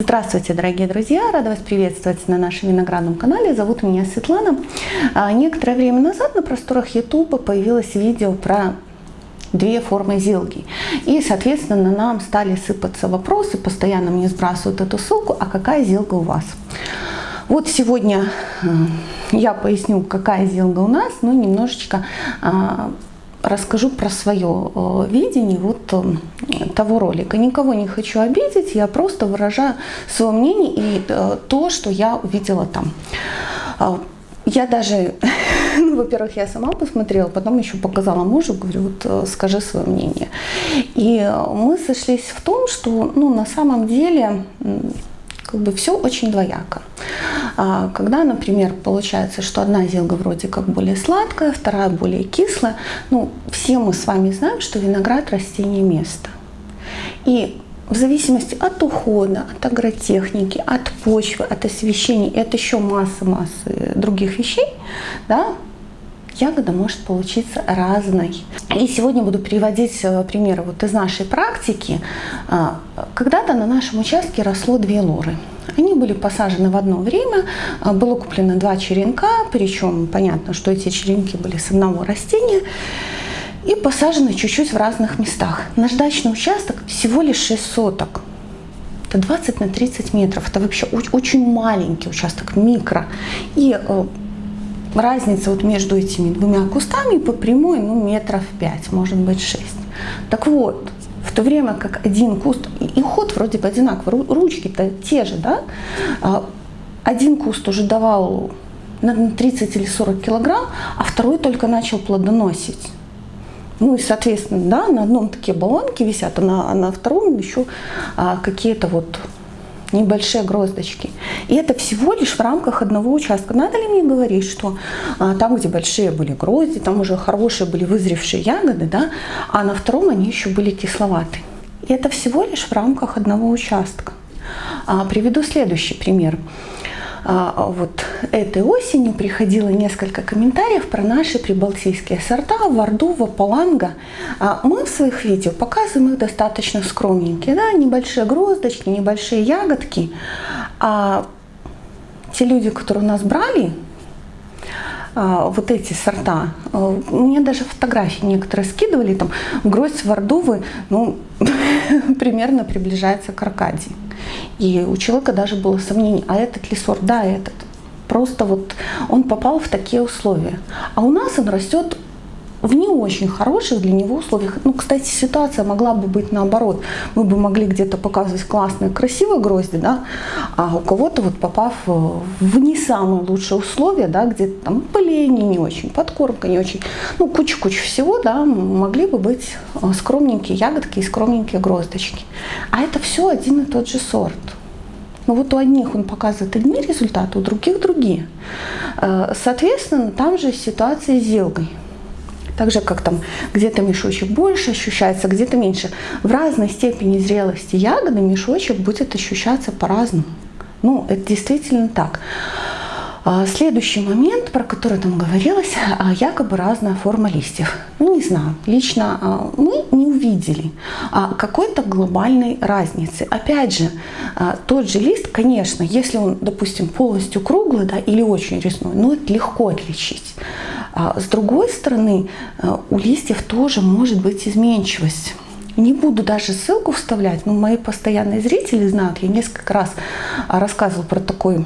Здравствуйте, дорогие друзья! Рада вас приветствовать на нашем виноградном канале. Зовут меня Светлана. А, некоторое время назад на просторах YouTube появилось видео про две формы зилги. И, соответственно, нам стали сыпаться вопросы, постоянно мне сбрасывают эту ссылку, а какая зилга у вас? Вот сегодня я поясню, какая зилга у нас, ну немножечко а, расскажу про свое э, видение вот э, того ролика. Никого не хочу обидеть, я просто выражаю свое мнение и э, то, что я увидела там. А, я даже, ну, во-первых, я сама посмотрела, потом еще показала мужу, говорю, вот скажи свое мнение. И мы сошлись в том, что ну, на самом деле как бы все очень двояко. А, когда, например, получается, что одна зелга вроде как более сладкая, вторая более кислая, ну, все мы с вами знаем, что виноград растение места. И в зависимости от ухода, от агротехники, от почвы, от освещения, это еще масса-массы других вещей, да, ягода может получиться разной. И сегодня буду приводить э, примеры вот из нашей практики. А, когда-то на нашем участке росло две лоры. Они были посажены в одно время, а, было куплено два черенка, причем понятно, что эти черенки были с одного растения, и посажены чуть-чуть в разных местах. Наш дачный участок всего лишь 6 соток. Это 20 на 30 метров. Это вообще очень маленький участок, микро. И э, разница вот между этими двумя кустами по прямой, ну, метров 5, может быть 6. Так вот, то время как один куст, и ход вроде бы одинаковый, ручки-то те же, да, а, один куст уже давал на 30 или 40 килограмм, а второй только начал плодоносить. Ну и, соответственно, да, на одном такие баллонки висят, а на, а на втором еще а, какие-то вот небольшие гроздочки. И это всего лишь в рамках одного участка. Надо ли мне говорить, что а, там, где большие были грозди, там уже хорошие были вызревшие ягоды, да, а на втором они еще были кисловаты. И это всего лишь в рамках одного участка. А, приведу следующий пример. А, вот этой осенью приходило несколько комментариев про наши прибалтийские сорта Вардува, Паланга. А, мы в своих видео показываем их достаточно скромненькие, да, небольшие гроздочки, небольшие ягодки. А те люди, которые у нас брали, а, вот эти сорта. Мне даже фотографии некоторые скидывали, там гроздь Вардувы, ну, примерно приближается к Аркадии. И у человека даже было сомнение, а этот ли сорт? Да, этот. Просто вот он попал в такие условия. А у нас он растет в не очень хороших для него условиях. Ну, кстати, ситуация могла бы быть наоборот. Мы бы могли где-то показывать классные, красивые грозди, да, а у кого-то вот попав в не самые лучшие условия, да, где-то там поление не очень, подкормка не очень, ну, куча-куча всего, да, могли бы быть э, скромненькие ягодки и скромненькие гроздочки. А это все один и тот же сорт. Но вот у одних он показывает одни результаты, у других другие. Э, соответственно, там же ситуация с зелгой. Так же, как там где-то мешочек больше ощущается, где-то меньше. В разной степени зрелости ягоды мешочек будет ощущаться по-разному. Ну, это действительно так. А, следующий момент, про который там говорилось, а, якобы разная форма листьев. Ну, не знаю, лично а, мы не увидели какой-то глобальной разницы. Опять же, тот же лист, конечно, если он, допустим, полностью круглый да, или очень резной, ну, это легко отличить. С другой стороны, у листьев тоже может быть изменчивость. Не буду даже ссылку вставлять, но мои постоянные зрители знают, я несколько раз рассказывала про такой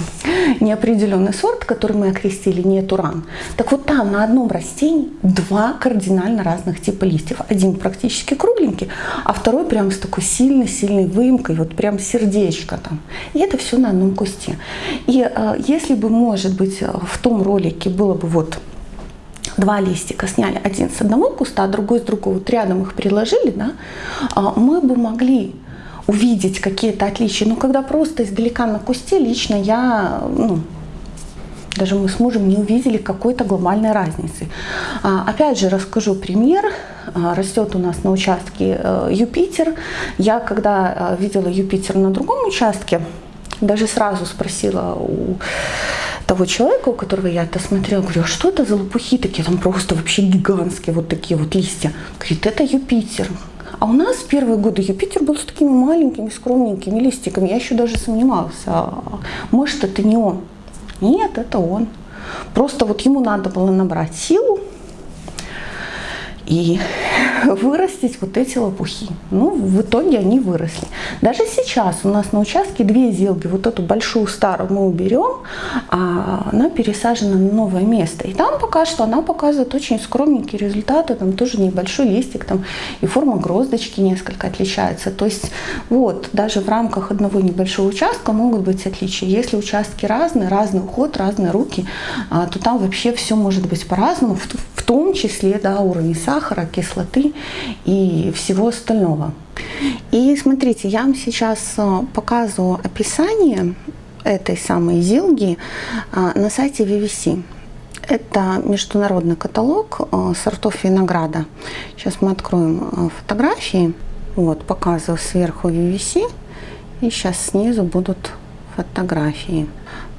неопределенный сорт, который мы окрестили не туран. Так вот там на одном растении два кардинально разных типа листьев. Один практически кругленький, а второй прям с такой сильной-сильной выемкой, вот прям сердечко там. И это все на одном кусте. И э, если бы, может быть, в том ролике было бы вот два листика сняли один с одного куста, а другой с другого, вот рядом их приложили, да, а, мы бы могли увидеть какие-то отличия. Но когда просто издалека на кусте, лично я, ну, даже мы с мужем не увидели какой-то глобальной разницы. А, опять же, расскажу пример. А, растет у нас на участке э, Юпитер. Я когда э, видела Юпитер на другом участке, даже сразу спросила у того человека, у которого я это смотрела, говорю, а что это за лопухи такие, там просто вообще гигантские вот такие вот листья. Говорит, это Юпитер. А у нас первые годы Юпитер был с такими маленькими, скромненькими листиками. Я еще даже сомневался, а может это не он. Нет, это он. Просто вот ему надо было набрать силу, и вырастить вот эти лопухи. Ну, в итоге они выросли. Даже сейчас у нас на участке две зелги, вот эту большую старую мы уберем, а она пересажена на новое место. И там пока что она показывает очень скромненькие результаты, там тоже небольшой листик, там и форма гроздочки несколько отличается. То есть вот, даже в рамках одного небольшого участка могут быть отличия. Если участки разные, разный уход, разные руки, а, то там вообще все может быть по-разному, том числе да, уровень сахара, кислоты и всего остального. И смотрите, я вам сейчас э, показываю описание этой самой зилги э, на сайте VVC. Это международный каталог э, сортов винограда. Сейчас мы откроем фотографии. Вот, показываю сверху VVC. И сейчас снизу будут фотографии.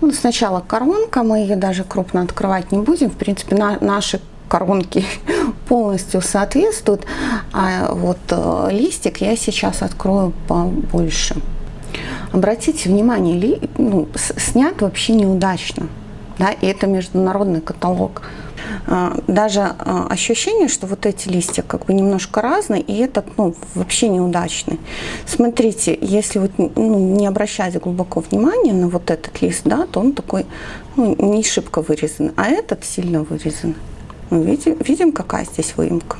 Ну, сначала коронка, мы ее даже крупно открывать не будем. В принципе, на, наши коронки полностью соответствуют. А вот э, листик я сейчас открою побольше. Обратите внимание, ли, ну, снят вообще неудачно. Да, и это международный каталог. А, даже а, ощущение, что вот эти листья как бы немножко разные, и этот ну, вообще неудачный. Смотрите, если вот ну, не обращать глубоко внимания на вот этот лист, да, то он такой ну, не шибко вырезан, а этот сильно вырезан. Мы видим, видим, какая здесь выемка.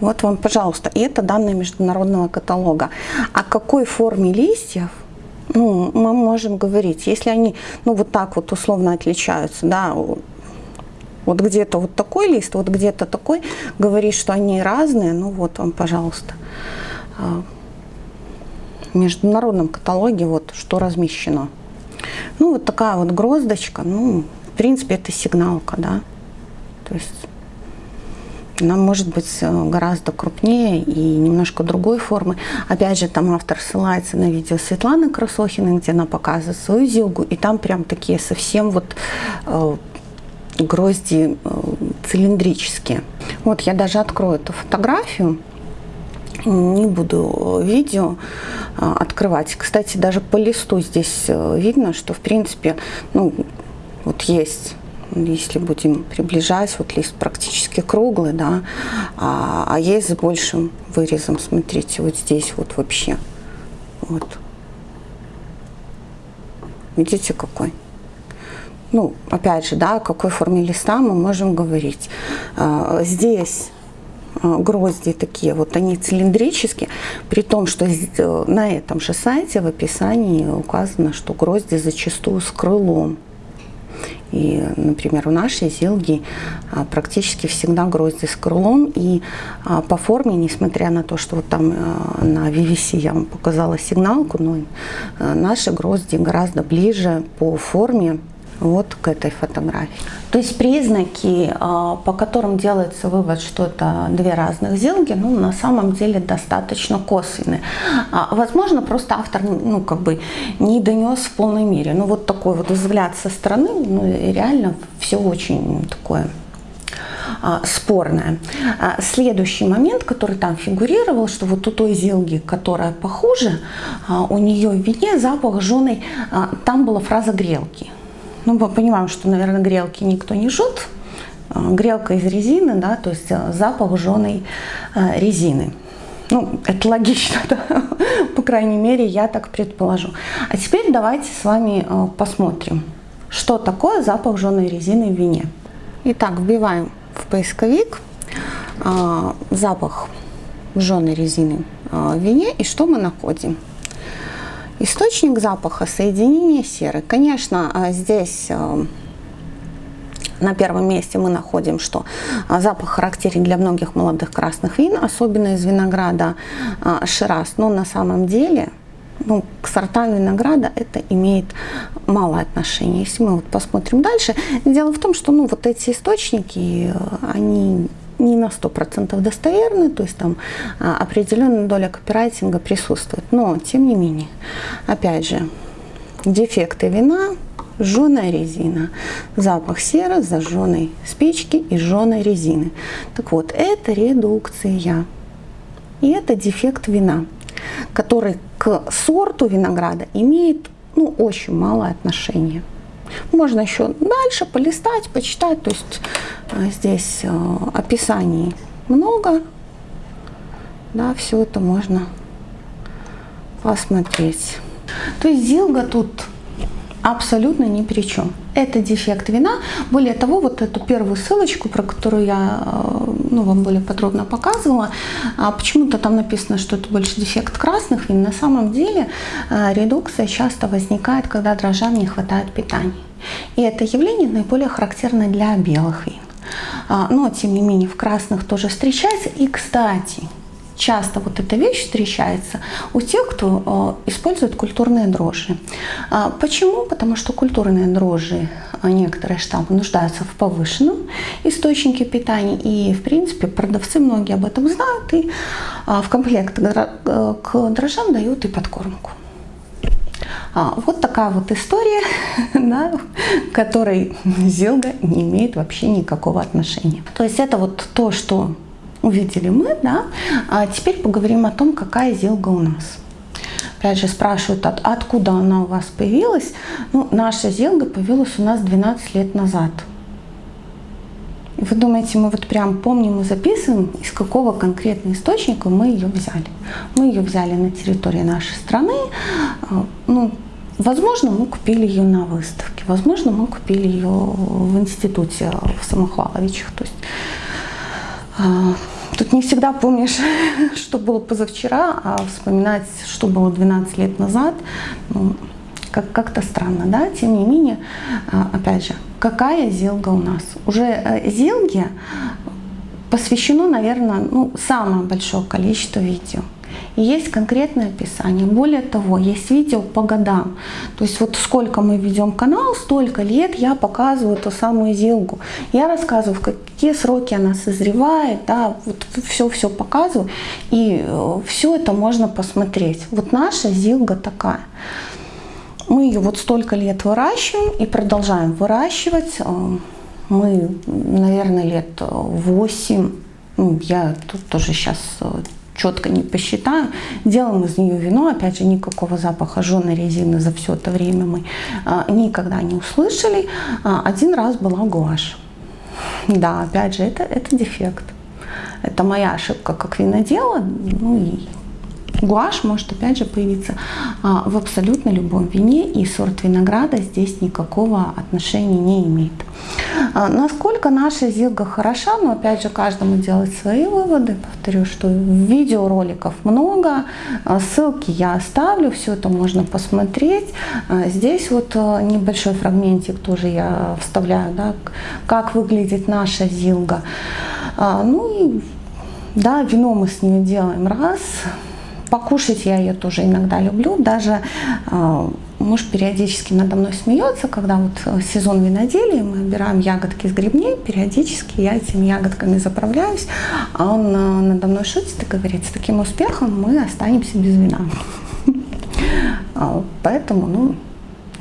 Вот вам, пожалуйста, и это данные международного каталога. О какой форме листьев ну, мы можем говорить, если они ну, вот так вот условно отличаются, да, вот где-то вот такой лист, вот где-то такой, говорит, что они разные, ну вот вам, пожалуйста. А, в международном каталоге вот что размещено. Ну вот такая вот гроздочка, ну, в принципе, это сигналка, да. То есть она может быть э, гораздо крупнее и немножко другой формы. Опять же, там автор ссылается на видео Светланы Красохиной, где она показывает свою зилгу, и там прям такие совсем вот э, грозди э, цилиндрические. Вот я даже открою эту фотографию, не буду видео открывать. Кстати, даже по листу здесь видно, что в принципе, ну, вот есть если будем приближать, вот лист практически круглый, да, а, а есть с большим вырезом, смотрите, вот здесь вот вообще, вот. Видите, какой? Ну, опять же, да, о какой форме листа мы можем говорить. А, здесь а, грозди такие, вот они цилиндрические, при том, что э, на этом же сайте в описании указано, что грозди зачастую с крылом. И, например, у нашей зилги а, практически всегда грозди с крылом. И а, по форме, несмотря на то, что вот там а, на VVC я вам показала сигналку, но наши грозди гораздо ближе по форме вот к этой фотографии. То есть признаки, а, по которым делается вывод, что это две разных зелги, ну, на самом деле достаточно косвенные. А, возможно, просто автор ну, как бы не донес в полной мере. Ну, вот такой вот взгляд со стороны, ну, реально все очень такое а, спорное. Следующий момент, который там фигурировал, что вот у той зелги, которая похуже, у нее в вине запах жженый, там была фраза грелки. Ну, мы понимаем, что, наверное, грелки никто не жжет. А, грелка из резины, да, то есть а, запах жженой а, резины. Ну, это логично, да? по крайней мере, я так предположу. А теперь давайте с вами посмотрим, что такое запах жженой резины в вине. Итак, вбиваем в поисковик запах жженой резины в вине и что мы находим? Источник запаха – соединение серы. Конечно, а, здесь а, на первом месте мы находим, что а, запах характерен для многих молодых красных вин, особенно из винограда Шираз. Но на самом деле ну, к сортам винограда это имеет мало отношения. Если мы вот посмотрим дальше, дело в том, что ну, вот эти источники, они не на 100% достоверны, то есть там а, определенная доля копирайтинга присутствует. Но, тем не менее, опять же, дефекты вина, жженая резина, запах серы, зажженной спички и жженой резины. Так вот, это редукция. И это дефект вина, который к сорту винограда имеет ну, очень малое отношение. Можно еще дальше полистать, почитать. То есть э, здесь э, описаний много. Да, все это можно посмотреть. То есть Зилга тут абсолютно ни при чем. Это дефект вина. Более того, вот эту первую ссылочку, про которую я э, ну, вам более подробно показывала, а почему-то там написано, что это больше дефект красных вин. На самом деле э, редукция часто возникает, когда дрожжам не хватает питания. И это явление наиболее характерно для белых вин. А, но, тем не менее, в красных тоже встречается. И, кстати, часто вот эта вещь встречается у тех, кто э, использует культурные дрожжи. А, почему? Потому что культурные дрожжи, э, некоторые штаммы нуждаются в повышенном источнике питания. И, в принципе, продавцы многие об этом знают. И а, в комплект к дрожжам дают и подкормку. А, вот такая вот история, да, которой Зилга не имеет вообще никакого отношения. То есть это вот то, что увидели мы, да. А теперь поговорим о том, какая зелга у нас. Опять же спрашивают, от, откуда она у вас появилась. Ну, наша зелга появилась у нас 12 лет назад. Вы думаете, мы вот прям помним и записываем, из какого конкретного источника мы ее взяли. Мы ее взяли на территории нашей страны. А, ну, возможно, мы купили ее на выставке. Возможно, мы купили ее в институте в Самохваловичах. То есть тут не всегда помнишь, что было позавчера, а вспоминать, что было 12 лет назад, ну, как-то странно, да? Тем не менее, а, опять же, какая зелга у нас? Уже э, зелге посвящено, наверное, ну, самое большое количество видео. Есть конкретное описание. Более того, есть видео по годам. То есть вот сколько мы ведем канал, столько лет я показываю ту самую зилгу. Я рассказываю, в какие сроки она созревает, да, вот все-все показываю. И э, все это можно посмотреть. Вот наша зилга такая. Мы ее вот столько лет выращиваем и продолжаем выращивать. Э, мы, наверное, лет 8, ну, я тут тоже сейчас э, четко не посчитаю. Делаем из нее вино, опять же, никакого запаха жженой резины за все это время мы а, никогда не услышали. А, один раз была гуашь. Да, опять же, это, это дефект. Это моя ошибка как винодела, ну и Гуашь может опять же появиться а, в абсолютно любом вине, и сорт винограда здесь никакого отношения не имеет. А, насколько наша зилга хороша, но опять же каждому делать свои выводы. Повторю, что видеороликов много, а, ссылки я оставлю, все это можно посмотреть. Здесь вот небольшой фрагментик тоже я вставляю, да, как выглядит наша зилга. Ну и да, вино мы с ними делаем раз, Покушать я ее тоже иногда люблю. Даже э, муж периодически надо мной смеется, когда вот э, сезон виноделия, мы убираем ягодки с грибней, периодически я этими ягодками заправляюсь, а он э, надо мной шутит и говорит, с таким успехом мы останемся без вина. А, поэтому, ну,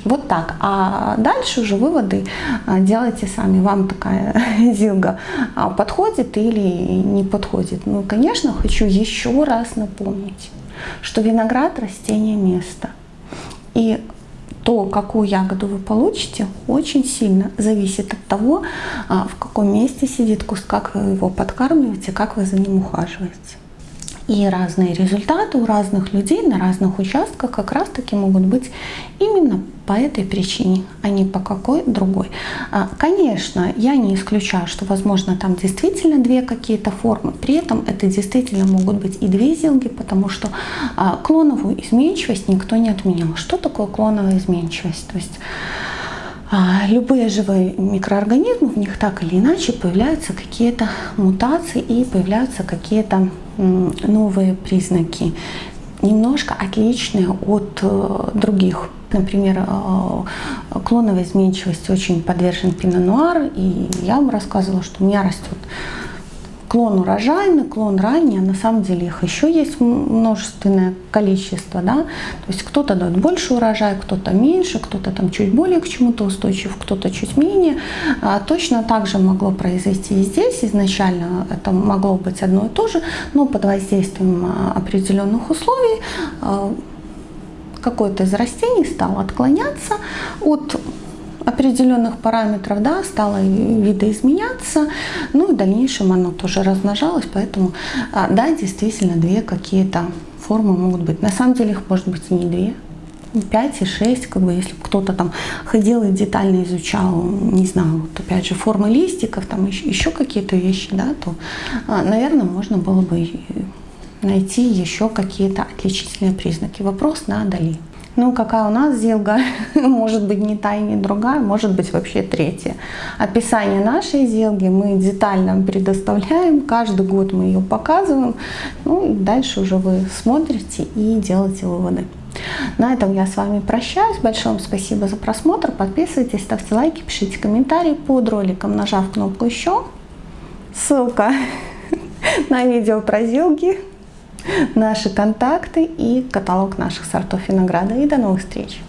вот так. А дальше уже выводы а, делайте сами. Вам такая зилга а, подходит или не подходит. Ну, конечно, хочу еще раз напомнить, что виноград – растение места. И то, какую ягоду вы получите, очень сильно зависит от того, а, в каком месте сидит куст, как вы его подкармливаете, как вы за ним ухаживаете. И разные результаты у разных людей на разных участках как раз таки могут быть именно по этой причине, а не по какой другой. А, конечно, я не исключаю, что возможно там действительно две какие-то формы, при этом это действительно могут быть и две зилги, потому что а, клоновую изменчивость никто не отменял. Что такое клоновая изменчивость? То есть любые живые микроорганизмы, в них так или иначе появляются какие-то мутации и появляются какие-то новые признаки, немножко отличные от э, других. Например, э, клоновая изменчивость очень подвержен пино-нуар, и я вам рассказывала, что у меня растет клон урожайный, клон ранний, а на самом деле их еще есть множественное количество, да, то есть кто-то дает больше урожая, кто-то меньше, кто-то там чуть более к чему-то устойчив, кто-то чуть менее. А точно так же могло произойти и здесь, изначально это могло быть одно и то же, но под воздействием а, определенных условий а, какое-то из растений стало отклоняться от определенных параметров, да, стало видоизменяться, ну и в дальнейшем оно тоже размножалось, поэтому, а, да, действительно, две какие-то формы могут быть. На самом деле их может быть не две, 5 и 6, как бы, если кто-то там ходил и детально изучал, не знаю, вот опять же, формы листиков, там еще, еще какие-то вещи, да, то, а, наверное, можно было бы найти еще какие-то отличительные признаки. Вопрос на Дали. Ну, какая у нас зелга, может быть не та и не другая, может быть вообще третья. Описание нашей зелги мы детально предоставляем, каждый год мы ее показываем. Ну, дальше уже вы смотрите и делаете выводы. На этом я с вами прощаюсь. Большое вам спасибо за просмотр. Подписывайтесь, ставьте лайки, пишите комментарии под роликом, нажав кнопку «Еще». Ссылка на видео про зелги наши контакты и каталог наших сортов винограда. И до новых встреч!